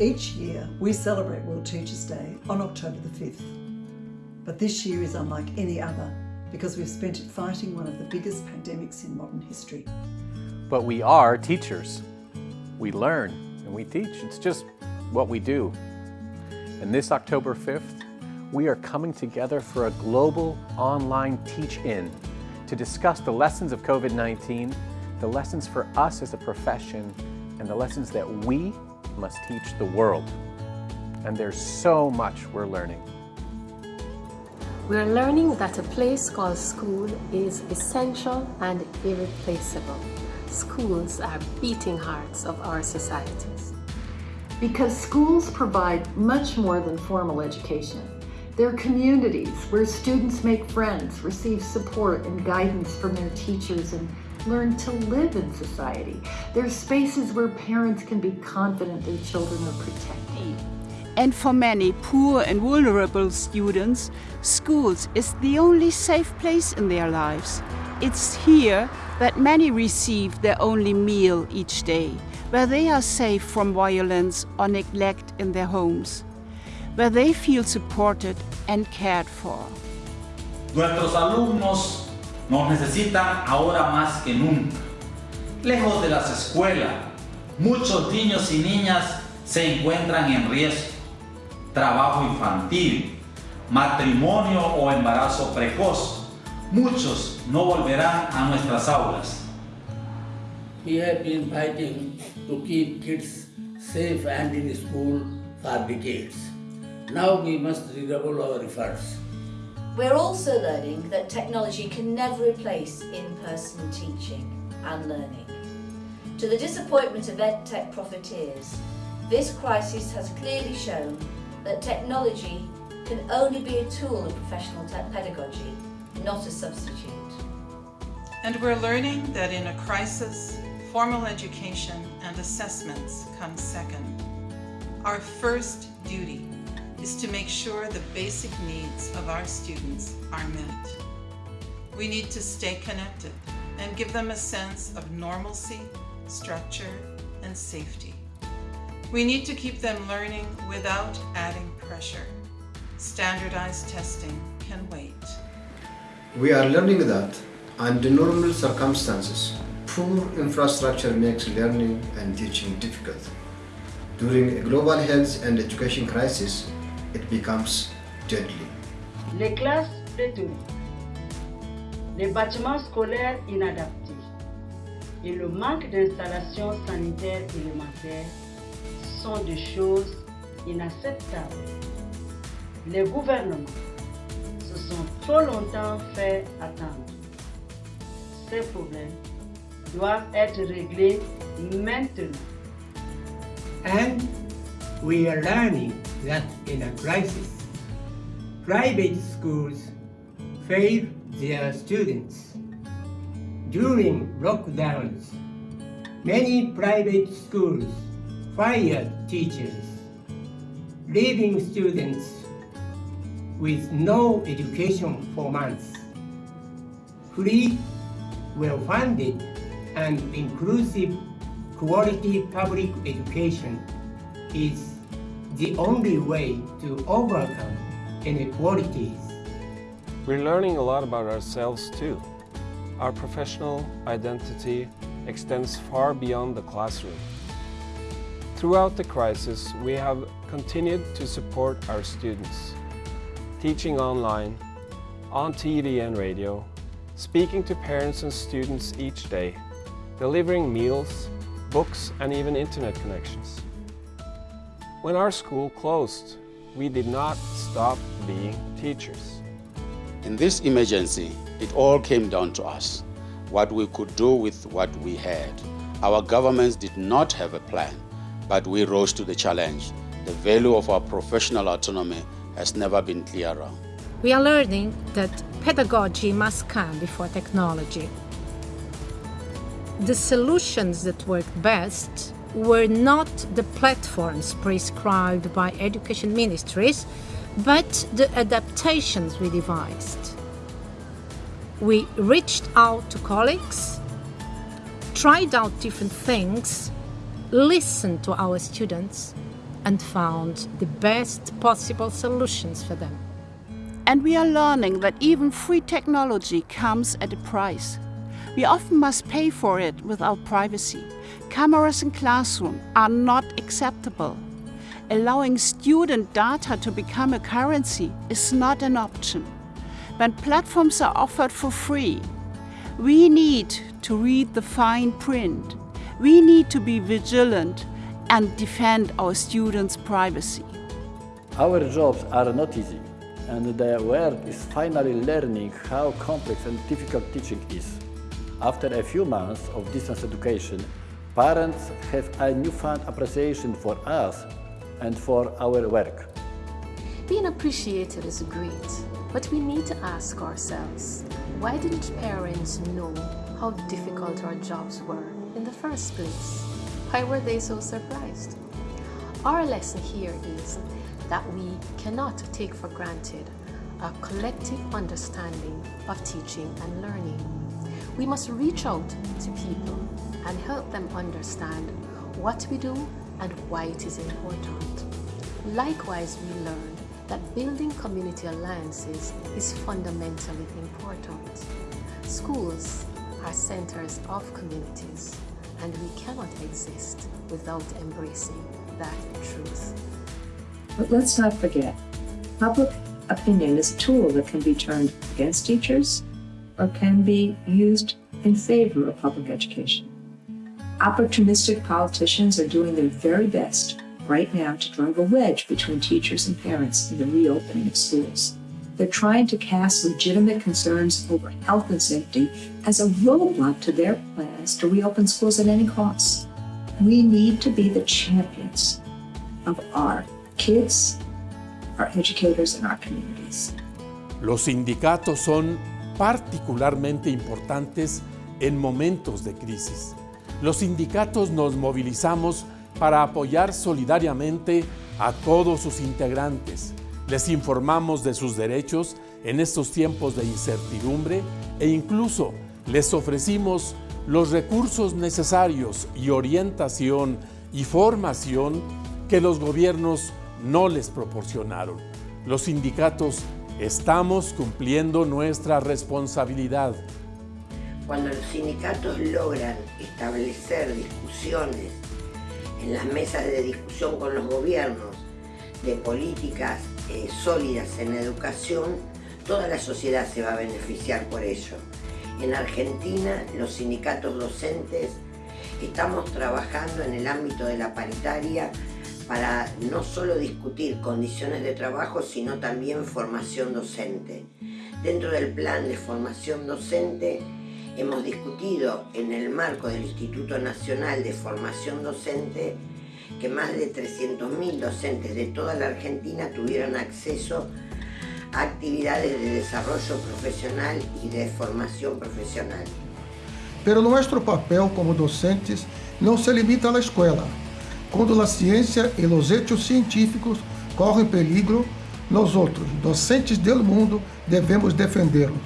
Each year, we celebrate World Teachers' Day on October the 5th. But this year is unlike any other because we've spent it fighting one of the biggest pandemics in modern history. But we are teachers. We learn and we teach. It's just what we do. And this October 5th, we are coming together for a global online teach-in to discuss the lessons of COVID-19, the lessons for us as a profession, and the lessons that we must teach the world. And there's so much we're learning. We're learning that a place called school is essential and irreplaceable. Schools are beating hearts of our societies. Because schools provide much more than formal education. They're communities where students make friends, receive support and guidance from their teachers, and learn to live in society. They're spaces where parents can be confident their children are protected. And for many poor and vulnerable students, schools is the only safe place in their lives. It's here that many receive their only meal each day, where they are safe from violence or neglect in their homes, where they feel supported and cared for. Nuestros alumnos nos necesitan ahora más que nunca. Lejos de las escuelas, muchos niños y niñas se encuentran en riesgo. Trabajo infantil, matrimonio o embarazo precoz. Muchos no volverán a nuestras aulas. We have been fighting to keep kids safe and in school for decades. Now we must redouble our efforts. We're also learning that technology can never replace in-person teaching and learning. To the disappointment of EdTech profiteers, this crisis has clearly shown that technology can only be a tool of professional pedagogy, not a substitute. And we're learning that in a crisis, formal education and assessments come second. Our first duty is to make sure the basic needs of our students are met. We need to stay connected and give them a sense of normalcy, structure, and safety. We need to keep them learning without adding pressure. Standardized testing can wait. We are learning that under normal circumstances, poor infrastructure makes learning and teaching difficult. During a global health and education crisis, it becomes deadly. Les classes détenues, les bâtiments scolaires inadaptés et le manque d'installations sanitaires élémentaires sont des choses inacceptables. Les gouvernements se sont trop longtemps fait attendre. Ces problèmes doivent être réglés maintenant. And we are learning that in a crisis, private schools fail their students. During lockdowns, many private schools fired teachers, leaving students with no education for months. Free, well-funded, and inclusive quality public education is the only way to overcome inequalities. We're learning a lot about ourselves too. Our professional identity extends far beyond the classroom. Throughout the crisis, we have continued to support our students, teaching online, on TV and radio, speaking to parents and students each day, delivering meals, books and even internet connections. When our school closed, we did not stop being teachers. In this emergency, it all came down to us, what we could do with what we had. Our governments did not have a plan, but we rose to the challenge. The value of our professional autonomy has never been clearer. We are learning that pedagogy must come before technology. The solutions that work best were not the platforms prescribed by education ministries, but the adaptations we devised. We reached out to colleagues, tried out different things, listened to our students, and found the best possible solutions for them. And we are learning that even free technology comes at a price. We often must pay for it without privacy. Cameras in classroom are not acceptable. Allowing student data to become a currency is not an option. When platforms are offered for free, we need to read the fine print. We need to be vigilant and defend our students' privacy. Our jobs are not easy, and the world is finally learning how complex and difficult teaching is. After a few months of distance education, parents have a newfound appreciation for us and for our work. Being appreciated is great, but we need to ask ourselves, why didn't parents know how difficult our jobs were in the first place? Why were they so surprised? Our lesson here is that we cannot take for granted a collective understanding of teaching and learning. We must reach out to people and help them understand what we do and why it is important. Likewise, we learned that building community alliances is fundamentally important. Schools are centers of communities, and we cannot exist without embracing that truth. But let's not forget, public opinion is a tool that can be turned against teachers or can be used in favor of public education. Opportunistic politicians are doing their very best right now to drive a wedge between teachers and parents in the reopening of schools. They're trying to cast legitimate concerns over health and safety as a roadblock to their plans to reopen schools at any cost. We need to be the champions of our kids, our educators, and our communities. Los sindicatos son particularmente importantes en momentos de crisis. Los sindicatos nos movilizamos para apoyar solidariamente a todos sus integrantes. Les informamos de sus derechos en estos tiempos de incertidumbre e incluso les ofrecimos los recursos necesarios y orientación y formación que los gobiernos no les proporcionaron. Los sindicatos estamos cumpliendo nuestra responsabilidad. Cuando los sindicatos logran establecer discusiones en las mesas de discusión con los gobiernos de políticas eh, sólidas en educación, toda la sociedad se va a beneficiar por ello. En Argentina, los sindicatos docentes estamos trabajando en el ámbito de la paritaria para no solo discutir condiciones de trabajo, sino también formación docente. Dentro del plan de formación docente hemos discutido en el marco del Instituto Nacional de Formación Docente que más de 300.000 docentes de toda la Argentina tuvieron acceso a actividades de desarrollo profesional y de formación profesional. Pero nuestro papel como docentes não se limita à escola. Quando a ciência e os hechos científicos correm perigo, nós outros, docentes do mundo, devemos defendê-los.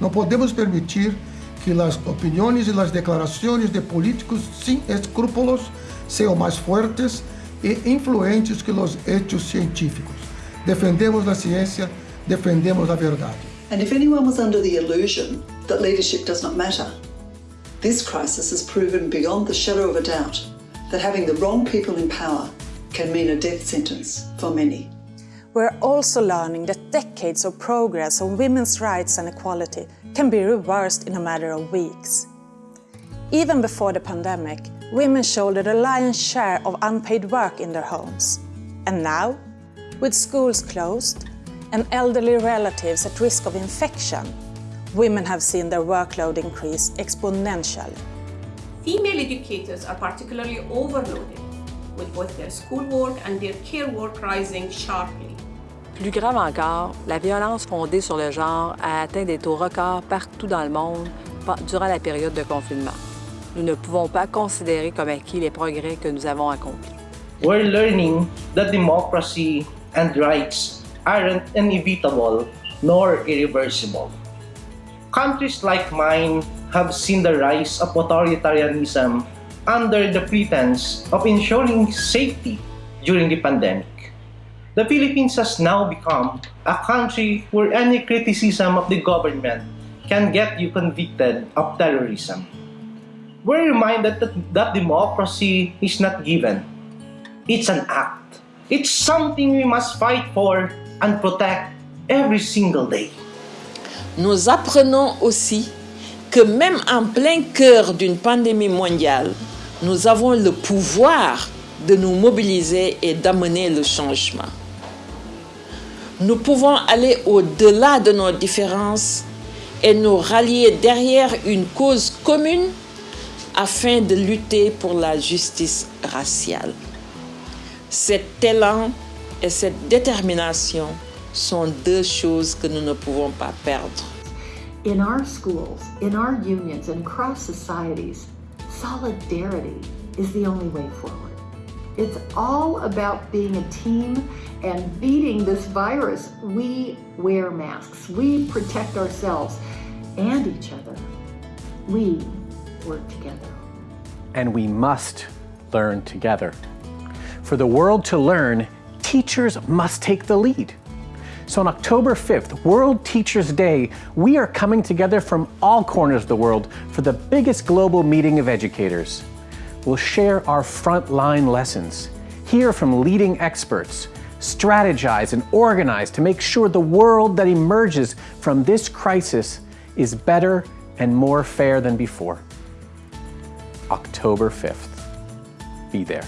Não podemos permitir que as opiniões e as declarações de políticos sem escrúpulos sejam mais fortes e influentes que os hechos científicos. Defendemos a ciência, defendemos a verdade. And if anyone was under the illusion that leadership does not matter, this crisis has proven beyond the shadow of a doubt that having the wrong people in power can mean a death sentence for many. We're also learning that decades of progress on women's rights and equality can be reversed in a matter of weeks. Even before the pandemic, women shouldered a lion's share of unpaid work in their homes. And now, with schools closed and elderly relatives at risk of infection, women have seen their workload increase exponentially. Female educators are particularly overloaded, with both their schoolwork and their care work rising sharply. Plus grave encore, la violence fondée sur le genre a atteint des taux records partout dans le monde durant la période de confinement. Nous ne pouvons pas considérer comme acquis les progrès que nous avons accomplis. We're learning that democracy and rights aren't inevitable nor irreversible. Countries like mine have seen the rise of authoritarianism under the pretense of ensuring safety during the pandemic. The Philippines has now become a country where any criticism of the government can get you convicted of terrorism. We're reminded that, that democracy is not given. It's an act. It's something we must fight for and protect every single day. Nous apprenons aussi que même en plein cœur d'une pandémie mondiale, nous avons le pouvoir de nous mobiliser et d'amener le changement. Nous pouvons aller au-delà de nos différences et nous rallier derrière une cause commune afin de lutter pour la justice raciale. Cet élan et cette détermination sont deux choses que nous ne pouvons pas perdre. In our schools, in our unions, and across societies, solidarity is the only way forward. It's all about being a team and beating this virus. We wear masks, we protect ourselves and each other. We work together. And we must learn together. For the world to learn, teachers must take the lead. So on October 5th, World Teachers Day, we are coming together from all corners of the world for the biggest global meeting of educators. We'll share our frontline lessons, hear from leading experts, strategize and organize to make sure the world that emerges from this crisis is better and more fair than before. October 5th. Be there.